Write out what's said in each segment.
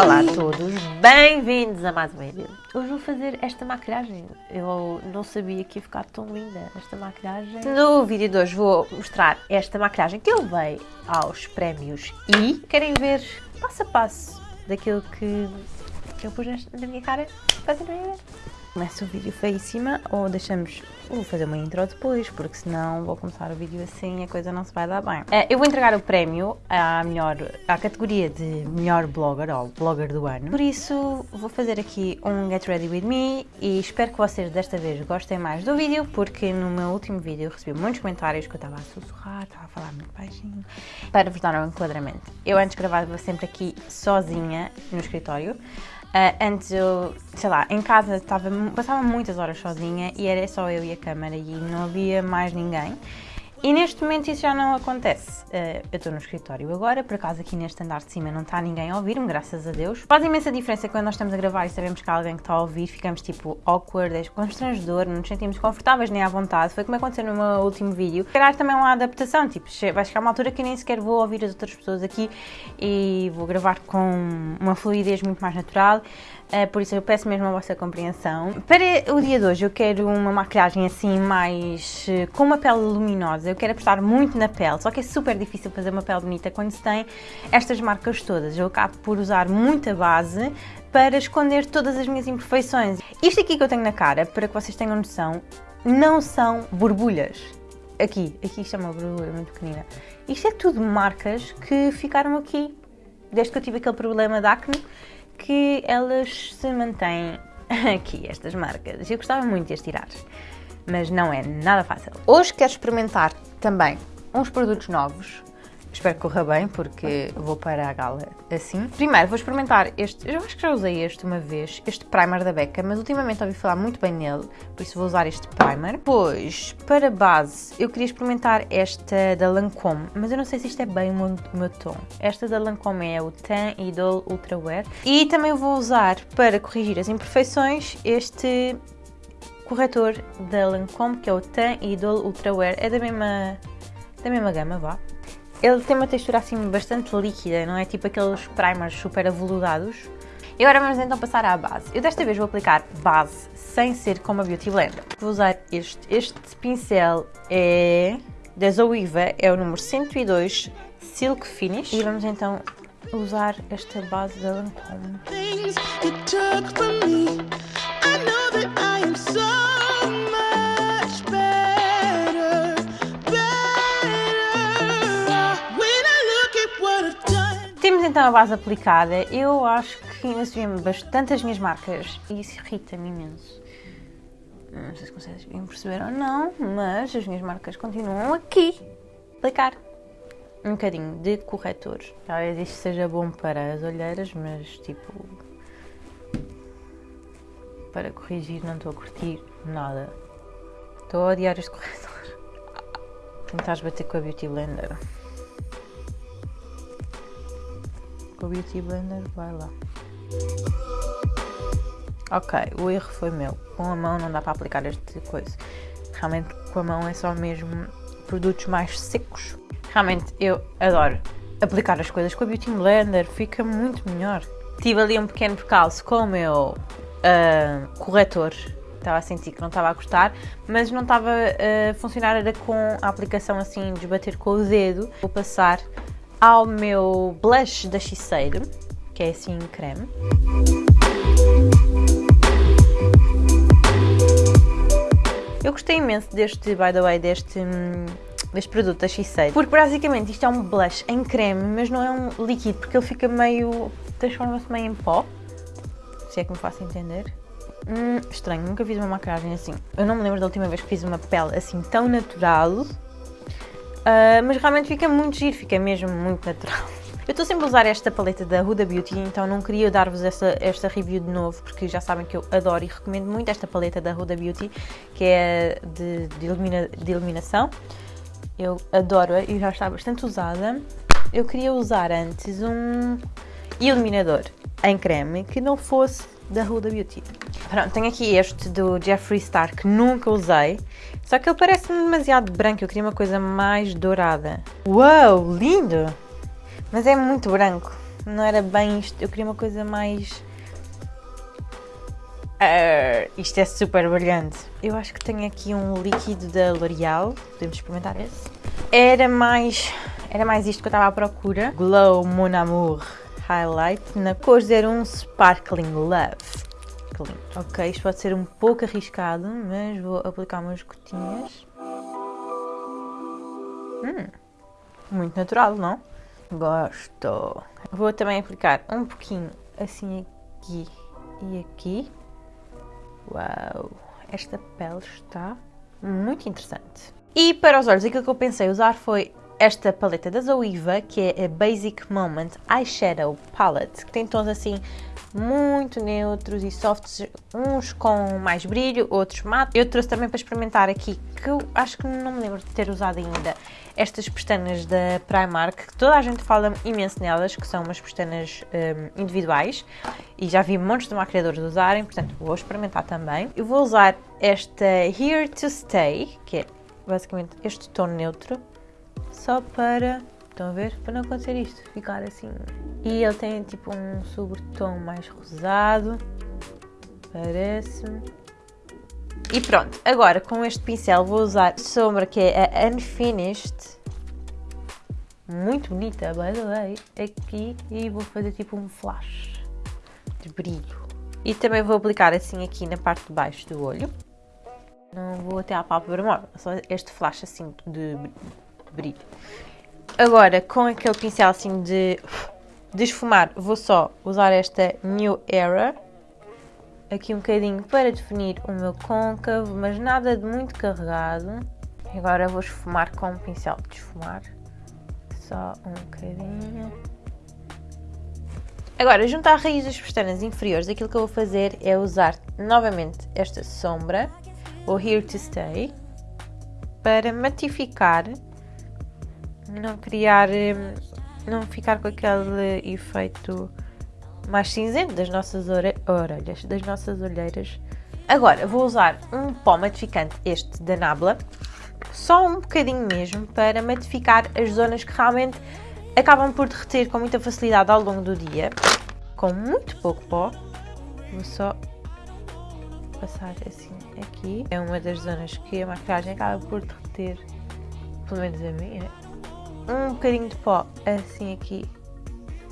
Olá a todos, bem-vindos a mais um vídeo. Hoje vou fazer esta maquilhagem. Eu não sabia que ia ficar tão linda esta maquilhagem. No vídeo de hoje vou mostrar esta maquilhagem que eu levei aos prémios e querem ver passo a passo daquilo que eu pus na minha cara. Fazem ver. Começa o vídeo feíssima ou deixamos. Vou fazer uma intro depois, porque senão vou começar o vídeo assim e a coisa não se vai dar bem. Eh, eu vou entregar o prémio à, melhor, à categoria de melhor blogger ou blogger do ano. Por isso, vou fazer aqui um Get Ready With Me e espero que vocês desta vez gostem mais do vídeo, porque no meu último vídeo recebi muitos comentários que eu estava a sussurrar, estava a falar muito baixinho. Para vos dar um enquadramento, eu antes gravava sempre aqui sozinha no escritório. Ah, antes eu, sei lá, em casa passava muitas horas sozinha e era só eu e a câmara e não havia mais ninguém. E neste momento isso já não acontece. Ah, eu estou no escritório agora, por acaso aqui neste andar de cima não está ninguém a ouvir-me, graças a Deus. Faz imensa diferença quando nós estamos a gravar e sabemos que há alguém que está a ouvir, ficamos tipo awkward, é constrangedor, não nos sentimos confortáveis nem à vontade. Foi como aconteceu no meu último vídeo. Calhar também é uma adaptação, tipo, vai chegar uma altura que nem sequer vou ouvir as outras pessoas aqui e vou gravar com uma fluidez muito mais natural. Uh, por isso eu peço mesmo a vossa compreensão. Para o dia de hoje eu quero uma maquilhagem assim mais uh, com uma pele luminosa. Eu quero apostar muito na pele, só que é super difícil fazer uma pele bonita quando se tem estas marcas todas. Eu acabo por usar muita base para esconder todas as minhas imperfeições. Isto aqui que eu tenho na cara, para que vocês tenham noção, não são borbulhas. Aqui, aqui isto é uma borbulha muito pequenina. Isto é tudo marcas que ficaram aqui desde que eu tive aquele problema de acne, que elas se mantêm aqui, estas marcas. Eu gostava muito de as tirar, mas não é nada fácil. Hoje quero experimentar também uns produtos novos. Espero que corra bem, porque vou para a gala assim. Primeiro vou experimentar este, eu acho que já usei este uma vez, este primer da Becca, mas ultimamente ouvi falar muito bem nele, por isso vou usar este primer. Depois, para base, eu queria experimentar esta da Lancome, mas eu não sei se isto é bem o meu, tom. Esta da Lancome é o Tan Idol Ultra Wear. E também vou usar, para corrigir as imperfeições, este corretor da Lancome, que é o Tan Idol Ultra Wear. É da mesma, da mesma gama, vá. Ele tem uma textura assim bastante líquida, não é tipo aqueles primers super aveludados. E agora vamos então passar à base. Eu desta vez vou aplicar base sem ser como a Beauty Blender. Vou usar este. Este pincel é da Zoiva, é o número 102 Silk Finish. E vamos então usar esta base da Lancome. Done. Temos então a base aplicada. Eu acho que vêem bastante as minhas marcas e isso irrita-me imenso. Não sei se vocês perceber ou não, mas as minhas marcas continuam aqui. Aplicar um bocadinho de corretor. Talvez isto seja bom para as olheiras, mas tipo. Para corrigir, não estou a curtir nada. Estou a odiar este corretor. Tentares bater com a Beauty Blender. O Beauty Blender, vai lá. Ok, o erro foi meu. Com a mão não dá para aplicar este coisa. Realmente com a mão é só mesmo produtos mais secos. Realmente eu adoro aplicar as coisas com a Beauty Blender, fica muito melhor. Tive ali um pequeno percalço com o meu ah, corretor. Estava a sentir que não estava a gostar, mas não estava a funcionar era com a aplicação assim, de bater com o dedo. Vou passar ao meu blush da Shiseido, que é assim creme. Eu gostei imenso deste, by the way, deste, hum, deste produto da Shiseido, porque basicamente isto é um blush em creme, mas não é um líquido, porque ele fica meio, transforma-se meio em pó, se é que me faço entender. Hum, estranho, nunca fiz uma maquiagem assim. Eu não me lembro da última vez que fiz uma pele assim tão natural, ah, mas realmente fica muito giro, fica mesmo muito natural. Eu estou sempre a usar esta paleta da Huda Beauty, então não queria dar-vos esta, esta review de novo, porque já sabem que eu adoro e recomendo muito esta paleta da Huda Beauty, que é de, de, ilumina- de iluminação. Eu adoro-a e já está bastante usada. Eu queria usar antes um iluminador em creme que não fosse da Huda Beauty. Pronto, tenho aqui este do Jeffree Star que nunca usei. Só que ele parece-me demasiado branco. Eu queria uma coisa mais dourada. Uau, lindo! Mas é muito branco. Não era bem isto. Eu queria uma coisa mais. Uh, isto é super brilhante. Eu acho que tenho aqui um líquido da L'Oreal. Podemos experimentar esse. Era mais. Era mais isto que eu estava à procura. Glow Mon Amour Highlight na cor 01 Sparkling Love. Ok, isto pode ser um pouco arriscado, mas vou aplicar umas gotinhas. Hum, muito natural, não? Gosto. Vou também aplicar um pouquinho assim aqui e aqui. Uau, esta pele está muito interessante. E para os olhos, aquilo que eu pensei usar foi esta paleta da Zoiva, que é a Basic Moment Eyeshadow Palette, que tem tons assim muito neutros e softs, uns com mais brilho, outros mate. Eu trouxe também para experimentar aqui, que eu acho que não me lembro de ter usado ainda, estas pestanas da Primark, que toda a gente fala imenso nelas, que são umas pestanas um, individuais, e já vi montes de maquiadores usarem, portanto vou experimentar também. Eu vou usar esta Here to Stay, que é basicamente este tom neutro, só para Estão a ver? Para não acontecer isto, ficar assim. E ele tem tipo um sobretom mais rosado. Parece-me. E pronto, agora com este pincel vou usar sombra que é a Unfinished. Muito bonita, by the way. Aqui e vou fazer tipo um flash de brilho. E também vou aplicar assim aqui na parte de baixo do olho. Não vou até à pálpebra móvel, só este flash assim de brilho. Agora, com aquele pincel assim de, de esfumar, vou só usar esta New Era. Aqui um bocadinho para definir o meu côncavo, mas nada de muito carregado. Agora vou esfumar com um pincel de esfumar. Só um bocadinho. Agora, junto à raiz das pestanas inferiores, aquilo que eu vou fazer é usar novamente esta sombra, o Here to Stay, para matificar não criar, hum, não ficar com aquele efeito mais cinzento das nossas orelhas, das nossas olheiras. Agora vou usar um pó matificante, este da Nabla, só um bocadinho mesmo, para matificar as zonas que realmente acabam por derreter com muita facilidade ao longo do dia. Com muito pouco pó, vou só passar assim aqui. É uma das zonas que a maquiagem acaba por derreter, pelo menos a minha um bocadinho de pó assim aqui.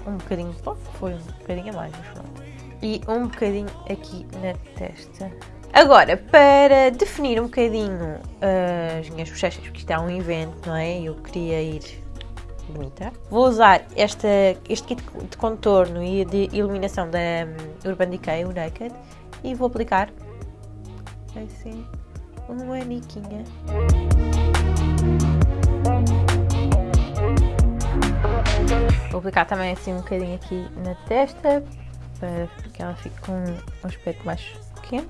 Um bocadinho de pó, foi um bocadinho a mais, mas pronto. E um bocadinho aqui na testa. Agora, para definir um bocadinho uh, as minhas bochechas, porque isto é um evento, não é? Eu queria ir bonita. Vou usar esta, este kit de contorno e de iluminação da um, Urban Decay, o Naked, e vou aplicar assim uma niquinha. Vou aplicar também assim um bocadinho aqui na testa, para que ela fique com um aspecto mais pequeno.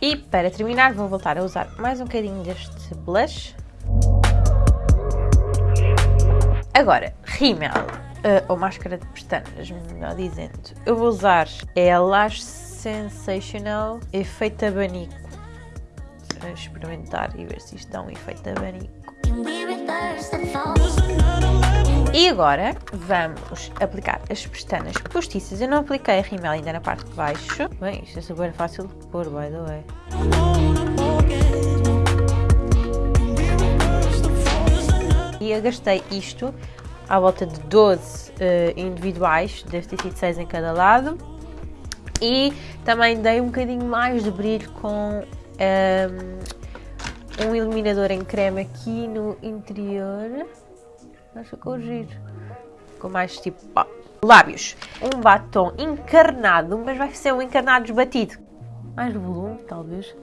E para terminar vou voltar a usar mais um bocadinho deste blush. Agora, rímel, uh, ou máscara de pestanas, melhor dizendo. Eu vou usar é a Lash Sensational Efeito Abanico. Vou experimentar e ver se isto dá um efeito abanico. E agora vamos aplicar as pestanas postiças. Eu não apliquei a rímel ainda na parte de baixo. Bem, isto é super fácil de pôr, by the way. E eu gastei isto à volta de 12 uh, eh, individuais, deve ter sido 6 em cada lado. E também dei um bocadinho mais de brilho com um, ehm, um iluminador em creme aqui no interior. Mas ficou giro. Ficou mais tipo. Lábios. Um batom encarnado, mas vai ser um encarnado desbatido. Mais volume, talvez.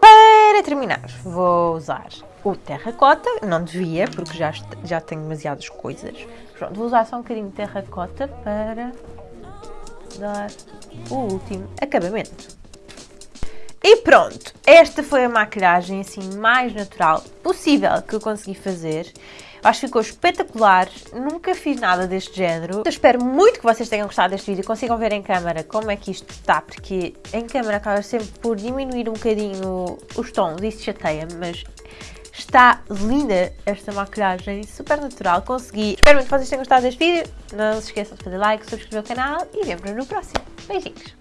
Para terminar, vou usar o terracota. Não devia, porque já, já tenho demasiadas coisas. Pronto, vou usar só um bocadinho de terracota para dar o último acabamento. E pronto, esta foi a maquilhagem assim mais natural possível que eu consegui fazer. Acho que ficou espetacular, nunca fiz nada deste género. Eu espero muito que vocês tenham gostado deste vídeo, consigam ver em câmera como é que isto está, porque em câmera acaba sempre por diminuir um bocadinho os tons, isso chateia-me, mas está linda esta maquilhagem, super natural, consegui. Espero muito que vocês tenham gostado deste vídeo, não se esqueçam de fazer like, subscrever o canal e vemos no próximo. Beijinhos!